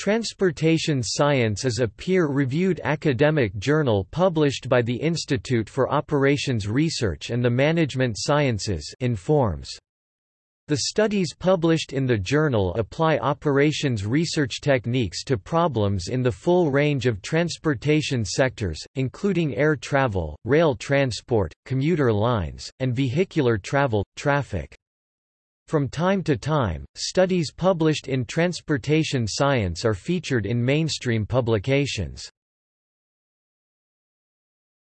Transportation Science is a peer-reviewed academic journal published by the Institute for Operations Research and the Management Sciences INFORMS. The studies published in the journal apply operations research techniques to problems in the full range of transportation sectors, including air travel, rail transport, commuter lines, and vehicular travel, traffic. From time to time, studies published in transportation science are featured in mainstream publications.